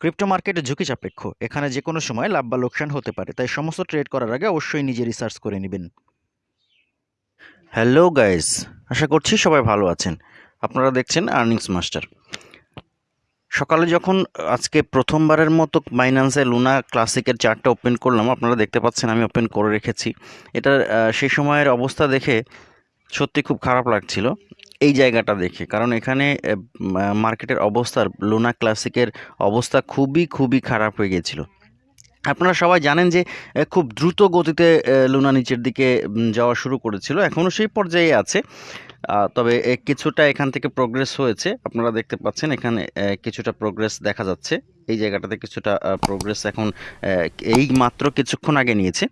Crypto মার্কেটে ঝুঁকি সাপেক্ষ। এখানে যে কোনো সময় লাভ বা লোকসান হতে পারে, তাই সমস্ত ট্রেড করার আগে অবশ্যই নিজে রিসার্চ করে নেবেন। হ্যালো গাইস, আশা করছি সবাই ভালো আছেন। আপনারা দেখছেন আর্নিংস মাস্টার। সকালে যখন আজকে প্রথমবারের মতো বাইন্যান্সে লুনা ক্লাসিকের চার্টটা ওপেন করলাম, আপনারা দেখতে পাচ্ছেন আমি ওপেন করে রেখেছি। এটা সেই সময়ের অবস্থা দেখে সত্যি খুব খারাপ লাগছিল। এই জায়গাটা দেখে। কারণ এখানে মার্কেটের অবস্থার লুনা ক্লাসিকের অবস্থা খুবই খুবই খারাপ হয়ে গিয়েছিল আপনারা সবাই জানেন যে খুব দ্রুত গতিতে লুনা নিচের দিকে যাওয়া শুরু করেছিল। এখনও সেই পর্যায়ে আছে। তবে কিছুটা এখান থেকে প্রোগ্রেস হয়েছে। আপনারা দেখতে পাচ্ছেন এখানে কিছুটা প্রোগ্রেস দেখা যাচ্ছে। এই জায়গাটাতে কিছুটা প্রোগ্রেস এখন এই মাত্র কিছুক্ষণ আগে নিয়েছে।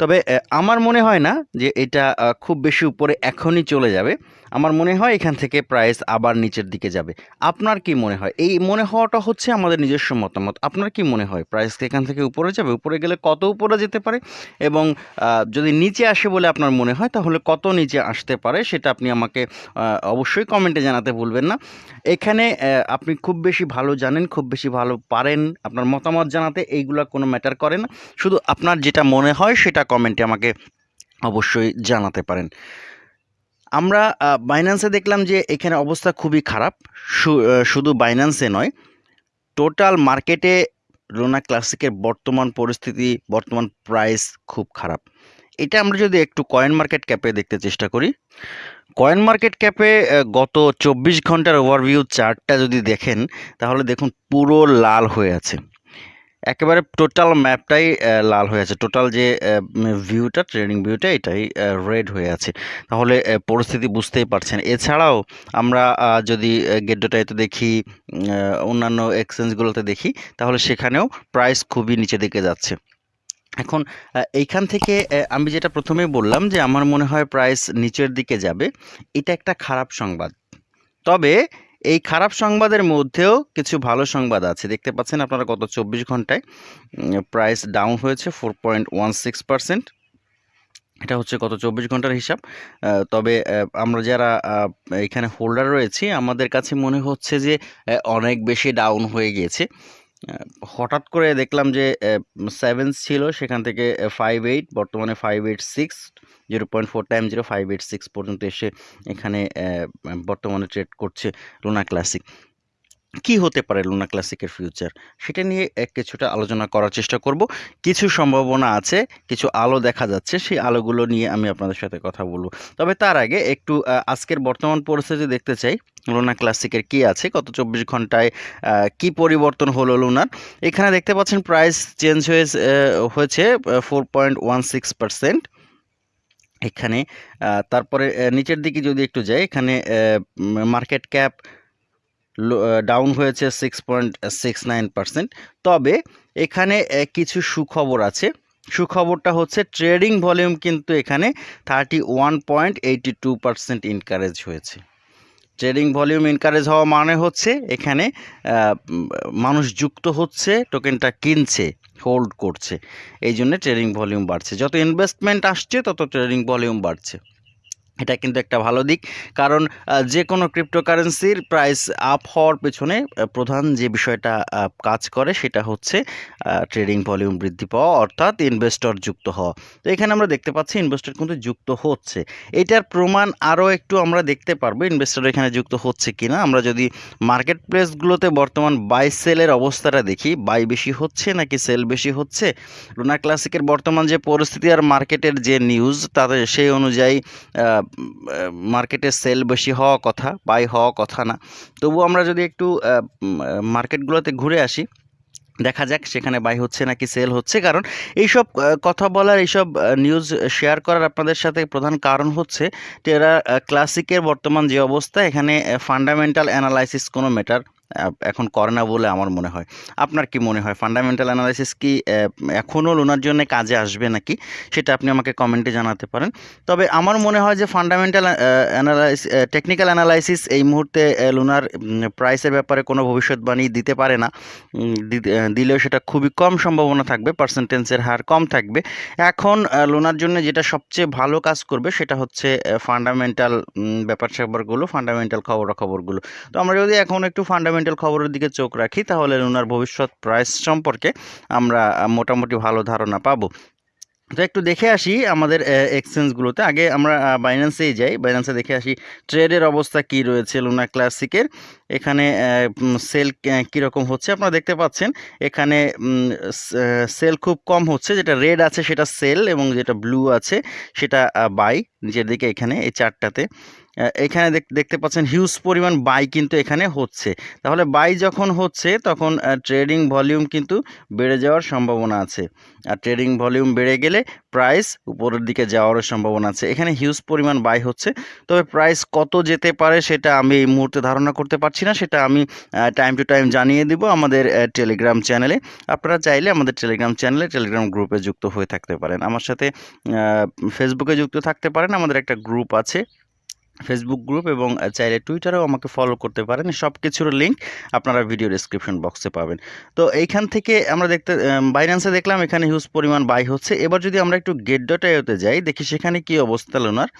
তবে আমার মনে হয় না যে এটা খুব বেশি উপরে এখনই চলে যাবে। আমার মনে হয় এখান থেকে প্রাইস আবার নিচের দিকে যাবে। আপনার কি মনে হয়? এই মনে হওয়াটা হচ্ছে আমাদের নিজস্ব মতামত। আপনার কি মনে হয়? প্রাইস এখান থেকে উপরে যাবে? উপরে গেলে কত উপরে যেতে পারে? এবং যদি নিচে আসে বলে আপনার মনে হয়, তাহলে কত নিচে আসতে পারে সেটা আপনি আমাকে অবশ্যই কমেন্টে জানাতে ভুলবেন না। এখানে আপনি খুব বেশি ভালো জানেন, খুব বেশি ভালো পারেন আপনার মতামত জানাতে, এইগুলো কোনো ম্যাটার করে না। শুধু আপনার যেটা মনে হয়, সেটা কমেন্টে আমাকে অবশ্যই জানাতে পারেন। আমরা বাইন্যান্সে দেখলাম যে এখানে অবস্থা খুবই খারাপ। শুধু বাইন্যান্সে নয় টোটাল মার্কেটে লোনা ক্লাসিকের বর্তমান পরিস্থিতি, বর্তমান প্রাইস খুব খারাপ। এটা আমরা যদি একটু কয়েন মার্কেট ক্যাপে দেখতে চেষ্টা করি কয়েন মার্কেট ক্যাপে গত চব্বিশ ঘণ্টার ওভারভিউ চার্টটা যদি দেখেন, তাহলে দেখুন পুরো লাল হয়ে আছে। একেবারে টোটাল ম্যাপটাই লাল হয়ে আছে। টোটাল যে ভিউটা ট্রেনিং ভিউটা এটাই রেড হয়ে আছে। তাহলে পরিস্থিতি বুঝতেই পারছেন। এছাড়াও আমরা যদি গেডোটাইতে দেখি অন্যান্য এক্সচেঞ্জগুলোতে দেখি, তাহলে সেখানেও প্রাইস খুবই নিচে দিকে যাচ্ছে। এখন এইখান থেকে আমি যেটা প্রথমেই বললাম যে, আমার মনে হয় প্রাইস নিচের দিকে যাবে, এটা একটা খারাপ সংবাদ। তবে এই খারাপ সংবাদের মধ্যেও কিছু ভালো সংবাদ আছে। দেখতে পাচ্ছেন আপনারা গত চব্বিশ ঘন্টায় প্রাইস ডাউন হয়েছে four point one six percent এটা হচ্ছে গত চব্বিশ ঘণ্টার হিসাব। তবে আমরা যারা এখানে হোল্ডার রয়েছি, আমাদের কাছে মনে হচ্ছে যে অনেক বেশি ডাউন হয়ে গিয়েছে। হঠাৎ করে দেখলাম যে সেভেন ছিল, সেখান থেকে ফাইভ এইট বর্তমানে five eight six zero point four time zero five eight six পর্যন্ত এসে এখানে বর্তমানে ট্রেড করছে লুনা ক্লাসিক কি হতে পারে লুনা ক্লাসিকের ফিউচার সেটা নিয়ে এক কিছুটা আলোচনা করার চেষ্টা করব। কিছু সম্ভাবনা আছে, কিছু আলো দেখা যাচ্ছে, সেই আলোগুলো নিয়ে আমি আপনাদের সাথে কথা বলব। তবে তার আগে একটু আজকের বর্তমান পরিস্থিতি দেখতে চাই। লুনা ক্লাসিকের কি আছে? গত চব্বিশ ঘন্টায় কি পরিবর্তন হলো লুনার এখানে দেখতে পাচ্ছেন প্রাইস চেঞ্জ হয়ে হয়েছে four point one six percent এখানে তারপরে নিচের দিকে যদি একটু যাই, এখানে মার্কেট ক্যাপ ডাউন হয়েছে six point six nine percent তবে এখানে কিছু সুখবর আছে। সুখবরটা হচ্ছে ট্রেডিং ভলিউম কিন্তু এখানে thirty one point eighty two percent increase হয়েছে। ট্রেডিং ভলিউম ইনকারেজ হওয়া মানে হচ্ছে এখানে মানুষ যুক্ত হচ্ছে টোকেনটা কিনছে হোল্ড করছে। এই জন্য ট্রেডিং ভলিউম বাড়ছে। যত ইনভেস্টমেন্ট আসছে, তত ট্রেডিং ভলিউম বাড়ছে। এটা কিন্তু একটা ভালো দিক। কারণ যে কোনো ক্রিপ্টোকারেন্সির প্রাইস আপ হওয়ার পেছনে প্রধান যে বিষয়টা কাজ করে সেটা হচ্ছে ট্রেডিং ভলিউম বৃদ্ধি পাওয়া, অর্থাৎ ইনভেস্টর যুক্ত হওয়া। তো এখানে আমরা দেখতে পাচ্ছি ইনভেস্টর কিন্তু যুক্ত হচ্ছে। এটার প্রমাণ আরও একটু আমরা দেখতে পারব ইনভেস্টর এখানে যুক্ত হচ্ছে কি না আমরা যদি মার্কেট প্লেসগুলোতে বর্তমান বাই সেলের অবস্থাটা দেখি বাই বেশি হচ্ছে নাকি সেল বেশি হচ্ছে? রুনা ক্লাসিকের বর্তমান যে পরিস্থিতি আর মার্কেটের যে নিউজ তাদের সেই অনুযায়ী মার্কেটে সেল বেশি হওয়া কথা বাই হওয়া কথা না। তবু আমরা যদি একটু মার্কেটগুলোতে ঘুরে আসি, দেখা যাক সেখানে বাই হচ্ছে নাকি সেল হচ্ছে। কারণ এইসব কথা বলার, এইসব নিউজ শেয়ার করার আপনাদের সাথে প্রধান কারণ হচ্ছে টেরা ক্লাসিকের বর্তমান যে অবস্থা, এখানে ফান্ডামেন্টাল অ্যানালাইসিস কোনো ম্যাটার এখন করে না বলে আমার মনে হয়। আপনার কি মনে হয়? ফান্ডামেন্টাল অ্যানালাইসিস কি এখনও লোনার জন্য কাজে আসবে নাকি? সেটা আপনি আমাকে কমেন্টে জানাতে পারেন। তবে আমার মনে হয় যে ফান্ডামেন্টাল অ্যানালাইস টেকনিক্যাল অ্যানালাইসিস এই মুহূর্তে লোনার প্রাইসের ব্যাপারে কোনো ভবিষ্যৎবাণী দিতে পারে না। দিলেও সেটা খুবই কম সম্ভাবনা থাকবে পার্সেন্টেন্সের হার কম থাকবে। এখন লোনার জন্য যেটা সবচেয়ে ভালো কাজ করবে সেটা হচ্ছে ফান্ডামেন্টাল ব্যাপার স্যাপারগুলো ফান্ডামেন্টাল খবরাখবরগুলো। তো আমরা যদি এখন একটু ফান্ডামেন্টাল ফান্ডামেন্টাল খবরের দিকে চোখ রাখি, তাহলে লুনার ভবিষ্যৎ প্রাইস সম্পর্কে আমরা মোটামুটি ভালো ধারণা পাবো। তো একটু দেখে আসি আমাদের এক্সচেঞ্জগুলোতে আগে আমরা বাইন্যান্সেই যাই। বাইন্যান্সে দেখে আসি ট্রেডের অবস্থা কি রয়েছে লুনা ক্লাসিকের এখানে সেল কীরকম হচ্ছে আপনারা দেখতে পাচ্ছেন। এখানে সেল খুব কম হচ্ছে। যেটা রেড আছে সেটা সেল এবং যেটা ব্লু আছে সেটা বাই নিচের দিকে এখানে, এই চারটাতে। এখানে দেখ- দেখতে পাচ্ছেন হিউজ পরিমাণ বাই কিন্তু এখানে হচ্ছে। তাহলে বাই যখন হচ্ছে, তখন ট্রেডিং ভলিউম কিন্তু বেড়ে যাওয়ার সম্ভাবনা আছে। আর ট্রেডিং ভলিউম বেড়ে গেলে প্রাইস উপরের দিকে যাওয়ারও সম্ভাবনা আছে। এখানে হিউজ পরিমাণ বাই হচ্ছে। তবে প্রাইস কত যেতে পারে সেটা আমি এই মুহূর্তে ধারণা করতে পারছি না। সেটা আমি টাইম টু টাইম জানিয়ে দিব আমাদের টেলিগ্রাম চ্যানেলে আপনারা চাইলে আমাদের টেলিগ্রাম চ্যানেলে টেলিগ্রাম গ্রুপে যুক্ত হয়ে থাকতে পারেন। আমার সাথে ফেসবুকে যুক্ত থাকতে পারেন। আমাদের একটা গ্রুপ আছে। ফেসবুক গ্রুপ এবং চাইলে টুইটারেও আমাকে ফলো করতে পারেন। সব কিছুর লিঙ্ক আপনারা ভিডিও ডিসক্রিপশন বক্সে পাবেন। তো এইখান থেকে আমরা দেখতে বাইন্যান্সে দেখলাম, এখানে হিউজ পরিমাণ বাই হচ্ছে। এবার যদি আমরা একটু গেট ডট আইওতে যাই, দেখি সেখানে কি অবস্থা লোনার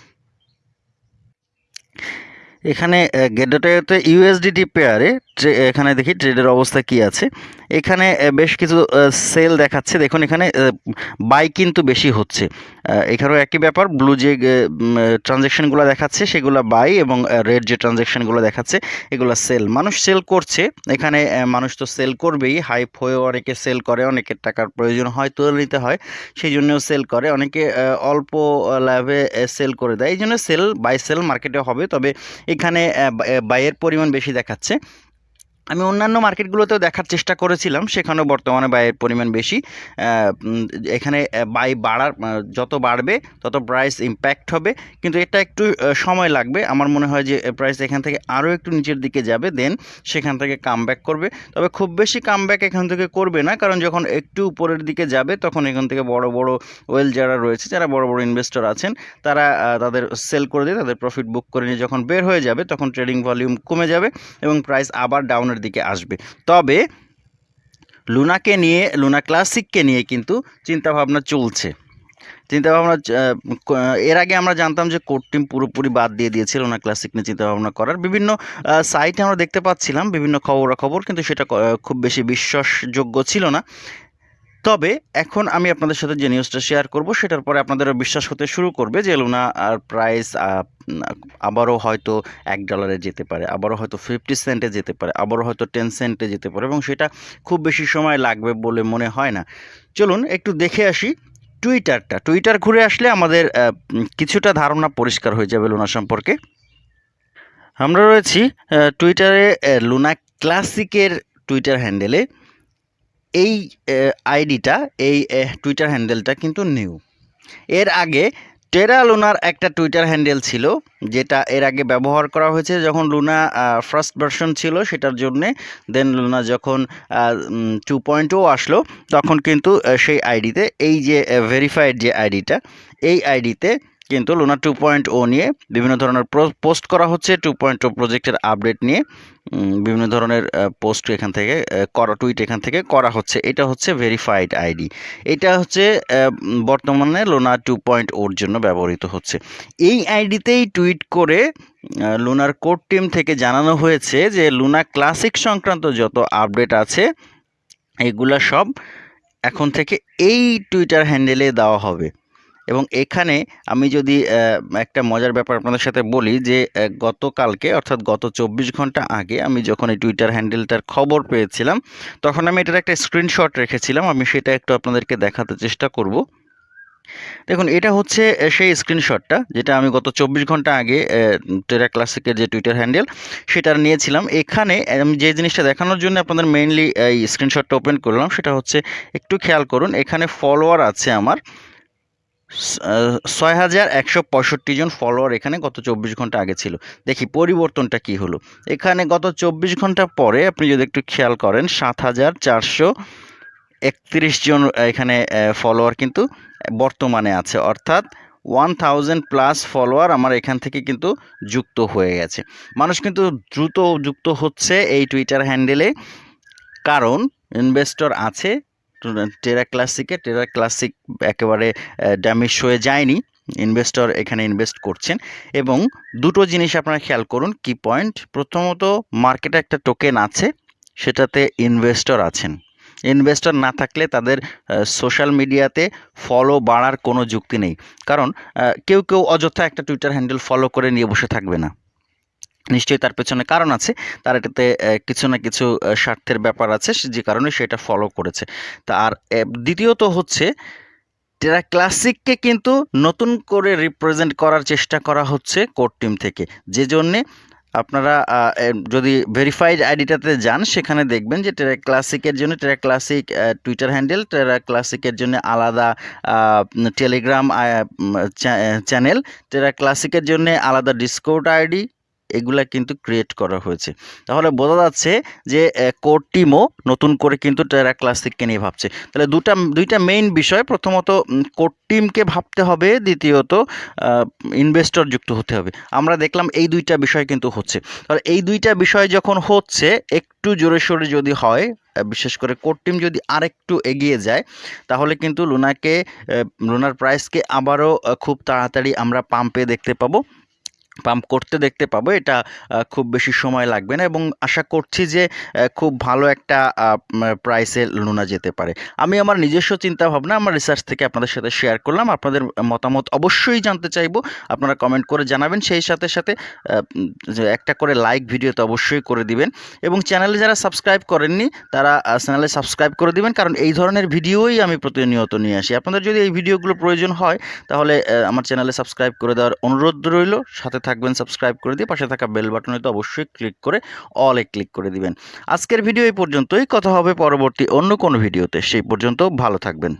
এখানে গেট ডট আইওতে ইউএসডিটি পেয়ারে এখানে দেখি ট্রেডের অবস্থা কি আছে। এখানে বেশ কিছু সেল দেখাচ্ছে। দেখুন এখানে বাই কিন্তু বেশি হচ্ছে। এখানেও একই ব্যাপার। ব্লু যে ট্রানজ্যাকশনগুলো দেখাচ্ছে, সেগুলো বাই এবং রেড যে ট্রানজ্যাকশনগুলো দেখাচ্ছে, এগুলো সেল মানুষ সেল করছে, এখানে মানুষ তো সেল করবেই। হাইপ হয়ে অনেকে সেল করে, অনেকের টাকার প্রয়োজন হয়, তুলে নিতে হয় সেই জন্যও সেল করে। অনেকে অল্প লাভে সেল করে দেয়। এই জন্য সেল বাই সেল মার্কেটে হবে। তবে এখানে বাইয়ের পরিমাণ বেশি দেখাচ্ছে। আমি অন্যান্য মার্কেটগুলোতেও দেখার চেষ্টা করেছিলাম, সেখানেও বর্তমানে বাইয়ের পরিমাণ বেশি। এখানে বাই বাড়ার যত বাড়বে, তত প্রাইস ইম্প্যাক্ট হবে। কিন্তু এটা একটু সময় লাগবে। আমার মনে হয় যে প্রাইস এখান থেকে আরও একটু নিচের দিকে যাবে দেন সেখান থেকে কামব্যাক করবে। তবে খুব বেশি কামব্যাক এখান থেকে করবে না, কারণ যখন একটু উপরের দিকে যাবে, তখন এখান থেকে বড় বড় ওয়েল যারা রয়েছে, যারা বড় বড় ইনভেস্টর আছেন, তারা তাদের সেল করে দিয়ে, তাদের প্রফিট বুক করে নিয়ে যখন বের হয়ে যাবে, তখন ট্রেডিং ভলিউম কমে যাবে এবং প্রাইস আবার ডাউনের দিকে আসবে। তবে লুনাকে নিয়ে, লুনা ক্লাসিককে নিয়ে কিন্তু চিন্তাভাবনা চলছে। চিন্তাভাবনা এর আগে আমরা জানতাম যে কোর টিম পুরোপুরি বাদ দিয়ে দিয়েছিল না ক্লাসিক নিয়ে চিন্তাভাবনা করার। বিভিন্ন সাইটে আমরা দেখতে পাচ্ছিলাম, বিভিন্ন খবরাখবর, কিন্তু সেটা খুব বেশি বিশ্বাসযোগ্য ছিল না। তবে এখন আমি আপনাদের সাথে যে নিউজটা শেয়ার করব, সেটার পরে আপনাদেরও বিশ্বাস হতে শুরু করবে যে লুনা আর প্রাইস আবারও হয়তো এক ডলারে যেতে পারে, আবারও হয়তো ফিফটি সেন্টে যেতে পারে, আবারও হয়তো টেন সেন্টে যেতে পারে এবং সেটা খুব বেশি সময় লাগবে বলে মনে হয় না। চলুন একটু দেখে আসি টুইটারটা টুইটার ঘুরে আসলে আমাদের কিছুটা ধারণা পরিষ্কার হয়ে যাবে লুনা সম্পর্কে। আমরা রয়েছি টুইটারে লুনা ক্লাসিকের টুইটার হ্যান্ডেলে এই আইডিটা, এই টুইটার হ্যান্ডেলটা কিন্তু নিউ এর আগে টেরা লুনার একটা টুইটার হ্যান্ডেল ছিল, যেটা এর আগে ব্যবহার করা হয়েছে যখন লুনা ফার্স্ট ভার্সন ছিল সেটার জন্যে। দেন লুনা যখন টু পয়েন্টও আসলো, তখন কিন্তু সেই আইডিতে, এই যে ভেরিফাইড যে আইডিটা, এই আইডিতে কিন্তু লুনা টু পয়েন্ট ও নিয়ে বিভিন্ন ধরনের পোস্ট করা হচ্ছে টু পয়েন্ট ও প্রজেক্টের আপডেট নিয়ে বিভিন্ন ধরনের পোস্ট এখান থেকে করা টুইট এখান থেকে করা হচ্ছে। এটা হচ্ছে ভেরিফাইড আইডি এটা হচ্ছে বর্তমানে লোনা টু পয়েন্ট ওর জন্য ব্যবহৃত হচ্ছে। এই আইডিতেই টুইট করে লুনার কোর টিম থেকে জানানো হয়েছে যে লুনা ক্লাসিক সংক্রান্ত যত আপডেট আছে, এগুলা সব এখন থেকে এই টুইটার হ্যান্ডেলে দেওয়া হবে। এবং এখানে আমি যদি একটা মজার ব্যাপার আপনাদের সাথে বলি যে গতকালকে অর্থাৎ গত চব্বিশ ঘণ্টা আগে আমি যখন এই টুইটার হ্যান্ডেলটার খবর পেয়েছিলাম, তখন আমি এটার একটা স্ক্রিনশট রেখেছিলাম। আমি সেটা একটু আপনাদেরকে দেখাতে চেষ্টা করব। দেখুন, এটা হচ্ছে সেই স্ক্রিনশটটা যেটা আমি গত চব্বিশ ঘণ্টা আগে টেরা ক্লাসিকের যে টুইটার হ্যান্ডেল সেটা নিয়েছিলাম। এখানে আমি যে জিনিসটা দেখানোর জন্য আপনাদের মেইনলি এই স্ক্রিনশটটা ওপেন করলাম, সেটা হচ্ছে, একটু খেয়াল করুন, এখানে ফলোয়ার আছে আমার ছয় হাজার একশো পঁয়ষট্টি জন ফলোয়ার এখানে গত চব্বিশ ঘণ্টা আগে ছিল। দেখি পরিবর্তনটা কি হলো? এখানে গত চব্বিশ ঘণ্টা পরে আপনি যদি একটু খেয়াল করেন, সাত হাজার চারশো একত্রিশ জন এখানে ফলোয়ার কিন্তু বর্তমানে আছে। অর্থাৎ ওয়ান থাউজেন্ড প্লাস ফলোয়ার আমার এখান থেকে কিন্তু যুক্ত হয়ে গেছে। মানুষ কিন্তু দ্রুত যুক্ত হচ্ছে এই টুইটার হ্যান্ডেলে কারণ ইনভেস্টর আছে টেরা ক্লাসিকে টেরা ক্লাসিক একেবারে ড্যামেজ হয়ে যায়নি। ইনভেস্টর এখানে ইনভেস্ট করছেন। এবং দুটো জিনিস আপনারা খেয়াল করুন কি পয়েন্ট প্রথমত মার্কেটে একটা টোকেন আছে, সেটাতে ইনভেস্টর আছেন। ইনভেস্টর না থাকলে তাদের সোশ্যাল মিডিয়াতে ফলো বাড়ার কোনো যুক্তি নেই। কারণ কেউ কেউ অযথা একটা টুইটার হ্যান্ডেল ফলো করে নিয়ে বসে থাকবে না। নিশ্চয়ই তার পেছনে কারণ আছে। তার এটাতে কিছু না কিছু স্বার্থের ব্যাপার আছে যে কারণে সেটা ফলো করেছে। তা আর দ্বিতীয়ত হচ্ছে টেরা ক্লাসিককে কিন্তু নতুন করে রিপ্রেজেন্ট করার চেষ্টা করা হচ্ছে কোর টিম থেকে। যে জন্যে আপনারা যদি ভেরিফাইড আইডিটাতে যান, সেখানে দেখবেন যে টেরা ক্লাসিকের জন্য টেরা ক্লাসিক টুইটার হ্যান্ডেল টেরা ক্লাসিকের জন্য আলাদা টেলিগ্রাম চ্যানেল টেরা ক্লাসিকের জন্য আলাদা ডিসকোড আইডি এগুলা কিন্তু ক্রিয়েট করা হয়েছে। তাহলে বোঝা যাচ্ছে যে কোর টিমও নতুন করে কিন্তু টেরা ক্লাসিককে নিয়ে ভাবছে। তাহলে দুটা, দুইটা মেইন বিষয়, প্রথমত কোর টিমকে ভাবতে হবে, দ্বিতীয়ত ইনভেস্টর যুক্ত হতে হবে। আমরা দেখলাম এই দুইটা বিষয় কিন্তু হচ্ছে। তাহলে এই দুইটা বিষয় যখন হচ্ছে, একটু জোরে সোরে যদি হয় বিশেষ করে কোর টিম যদি আরেকটু এগিয়ে যায়, তাহলে কিন্তু লুনাকে লুনার প্রাইসকে আবারও খুব তাড়াতাড়ি আমরা পাম্পে দেখতে পাবো। পাম্প করতে দেখতে পাবো। এটা খুব বেশি সময় লাগবে না এবং আশা করছি যে খুব ভালো একটা প্রাইসে লুনা যেতে পারে। আমি আমার নিজস্ব চিন্তা ভাবনা আমার রিসার্চ থেকে আপনাদের সাথে শেয়ার করলাম। আপনাদের মতামত অবশ্যই জানতে চাইব। আপনারা কমেন্ট করে জানাবেন। সেই সাথে সাথে একটা করে লাইক ভিডিওতে অবশ্যই করে দিবেন এবং চ্যানেলে যারা সাবস্ক্রাইব করেননি, তারা চ্যানেলে সাবস্ক্রাইব করে দিবেন। কারণ এই ধরনের ভিডিওই আমি প্রতিনিয়ত নিয়ে আসি। আপনাদের যদি এই ভিডিওগুলো প্রয়োজন হয়, তাহলে আমার চ্যানেলে সাবস্ক্রাইব করে দেওয়ার অনুরোধ রইল। সাথে থাকবেন সাবস্ক্রাইব করে দিয়ে পাশে থাকা বেল বাটনে তো অবশ্যই ক্লিক করে অলে ক্লিক করে দিবেন। আজকের ভিডিও এই পর্যন্তই। কথা হবে পরবর্তী অন্য কোনো ভিডিওতে সেই পর্যন্ত ভালো থাকবেন।